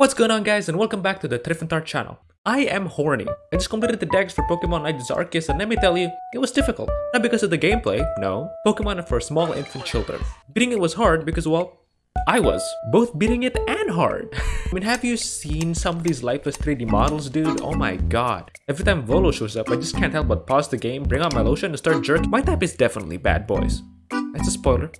What's going on guys and welcome back to the Triffentart channel. I am horny. I just completed the decks for Pokemon Night Arceus and let me tell you, it was difficult. Not because of the gameplay, no. Pokemon are for small infant children. Beating it was hard because well, I was. Both beating it and hard. I mean, have you seen some of these lifeless 3D models, dude? Oh my god. Every time Volo shows up, I just can't help but pause the game, bring out my lotion, and start jerking. My type is definitely bad boys. That's a spoiler.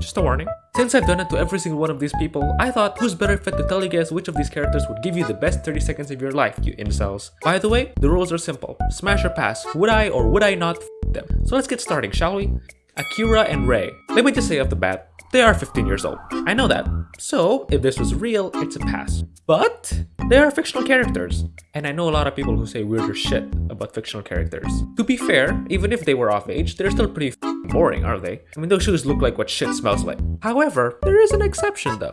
Just a warning. Since I've done it to every single one of these people, I thought who's better fit to tell you guys which of these characters would give you the best 30 seconds of your life, you incels. By the way, the rules are simple. Smash or pass. Would I or would I not them? So let's get starting, shall we? Akira and Rei. Let me just say off the bat, they are 15 years old. I know that. So, if this was real, it's a pass. But, they are fictional characters. And I know a lot of people who say weirder shit about fictional characters. To be fair, even if they were off age, they're still pretty boring, are they? I mean, those shoes look like what shit smells like. However, there is an exception though.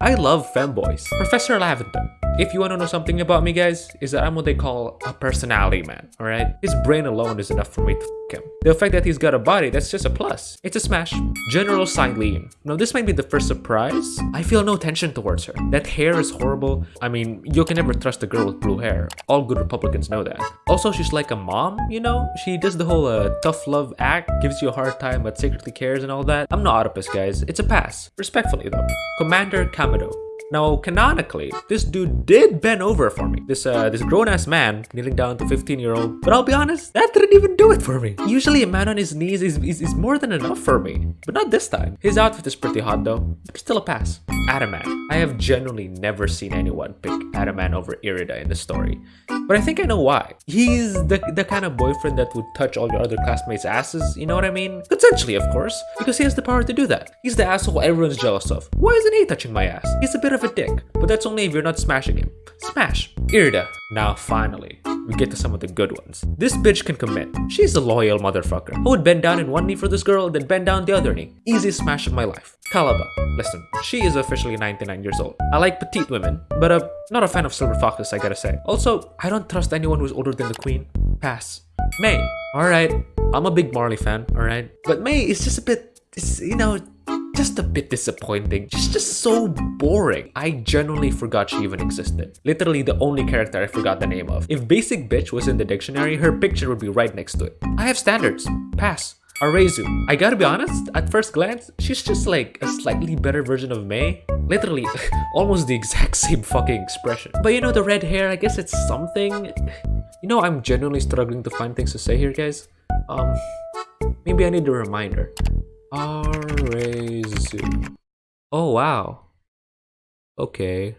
I love femboys. Professor Laventon. If you want to know something about me, guys, is that I'm what they call a personality man, alright? His brain alone is enough for me to him. The fact that he's got a body, that's just a plus. It's a smash. General Cyllene. Now, this might be the first surprise. I feel no tension towards her. That hair is horrible. I mean, you can never trust a girl with blue hair. All good Republicans know that. Also, she's like a mom, you know? She does the whole uh, tough love act, gives you a hard time but secretly cares and all that. I'm no Oedipus, guys. It's a pass. Respectfully, though. Commander Kamado. Now, canonically, this dude did bend over for me. This uh, this grown-ass man kneeling down to 15-year-old. But I'll be honest, that didn't even do it for me. Usually a man on his knees is, is, is more than enough for me. But not this time. His outfit is pretty hot though. Still a pass. Adaman. I have genuinely never seen anyone pick Adaman over Irida in the story. But I think I know why. He's the, the kind of boyfriend that would touch all your other classmates' asses, you know what I mean? Consensually, of course, because he has the power to do that. He's the asshole everyone's jealous of. Why isn't he touching my ass? He's a bit of of a dick, but that's only if you're not smashing him. Smash. Irida. Now finally, we get to some of the good ones. This bitch can commit. She's a loyal motherfucker. I would bend down in one knee for this girl, then bend down the other knee. Easiest smash of my life. Calaba. Listen, she is officially 99 years old. I like petite women, but uh, not a fan of silver foxes, I gotta say. Also, I don't trust anyone who's older than the queen. Pass. Mai. Alright, I'm a big Marley fan, alright? But Mai is just a bit, It's you know, just a bit disappointing. She's just so boring. I genuinely forgot she even existed. Literally the only character I forgot the name of. If basic bitch was in the dictionary, her picture would be right next to it. I have standards. Pass. Arezu. I gotta be honest, at first glance, she's just like a slightly better version of Mai. Literally, almost the exact same fucking expression. But you know, the red hair, I guess it's something. You know, I'm genuinely struggling to find things to say here, guys. Um, maybe I need a reminder. Arezu. Oh wow. Okay.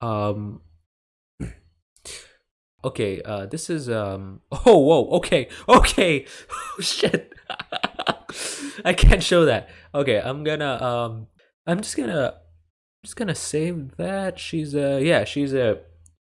Um Okay, uh this is um oh whoa, okay, okay. Oh shit. I can't show that. Okay, I'm gonna um I'm just gonna I'm just gonna save that. She's a yeah, she's a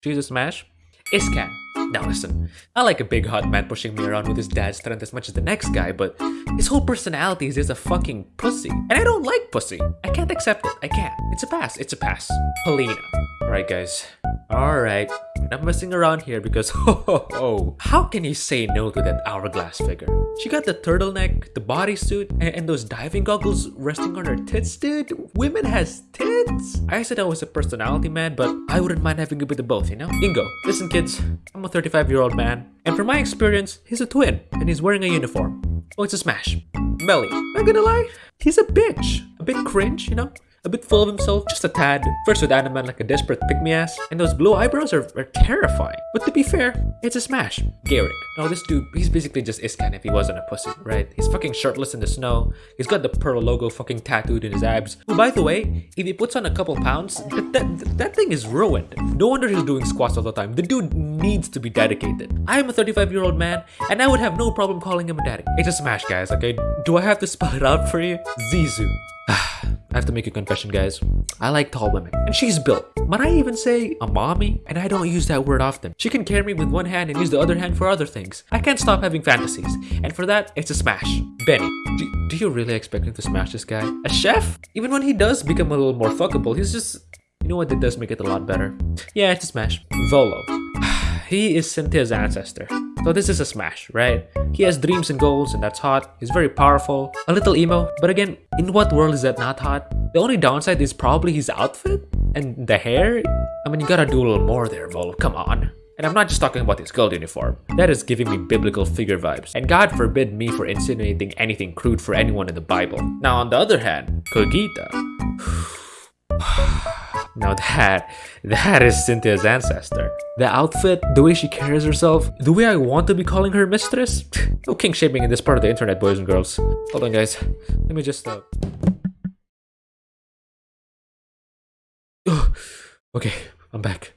she's a smash. Iscan. Now listen, I like a big hot man pushing me around with his dad's strength as much as the next guy, but his whole personality is just a fucking pussy. And I don't like pussy. I can't accept it. I can't. It's a pass. It's a pass. Palina. Alright guys. Alright. Not messing around here because ho ho ho. How can you say no to that hourglass figure? She got the turtleneck, the bodysuit, and, and those diving goggles resting on her tits, dude. Women has tits. I said I was a personality man, but I wouldn't mind having a bit of both, you know? Ingo, listen kids, I'm a 35 year old man, and from my experience, he's a twin, and he's wearing a uniform. Oh, it's a smash. Melli, not gonna lie, he's a bitch. A bit cringe, you know? A bit full of himself, just a tad. First with Adaman like a desperate pick-me-ass, and those blue eyebrows are, are terrifying. But to be fair, it's a smash. Gaeric. Now this dude, he's basically just Iscan if he wasn't a pussy, right? He's fucking shirtless in the snow, he's got the Pearl logo fucking tattooed in his abs. Who, by the way, if he puts on a couple pounds, that, that, that thing is ruined. No wonder he's doing squats all the time. The dude needs to be dedicated. I am a 35 year old man, and I would have no problem calling him a daddy. It's a smash, guys, okay? Do I have to spell it out for you? Zisu. I have to make a confession, guys. I like tall women, and she's built. Might I even say a mommy? And I don't use that word often. She can carry me with one hand and use the other hand for other things. I can't stop having fantasies, and for that, it's a smash. Beni, do, do you really expect him to smash this guy? A chef? Even when he does become a little more fuckable, he's just... You know what, that does make it a lot better. Yeah, it's a smash. Volo. he is Cynthia's ancestor. So this is a smash, right? He has dreams and goals and that's hot. He's very powerful. A little emo. But again, in what world is that not hot? The only downside is probably his outfit? And the hair? I mean, you gotta do a little more there, Vol. Come on. And I'm not just talking about his gold uniform. That is giving me biblical figure vibes. And God forbid me for insinuating anything crude for anyone in the Bible. Now, on the other hand, Cogita. now that, that is Cynthia's ancestor. The outfit, the way she carries herself, the way I want to be calling her mistress. No king shaming in this part of the internet, boys and girls. Hold on, guys. Let me just, uh... okay, I'm back.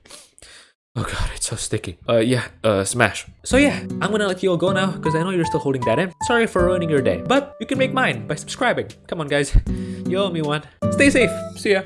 Oh god, it's so sticky. Uh, yeah, uh, smash. So yeah, I'm gonna let you all go now because I know you're still holding that in. Sorry for ruining your day, but you can make mine by subscribing. Come on, guys. You owe me one. Stay safe. See ya.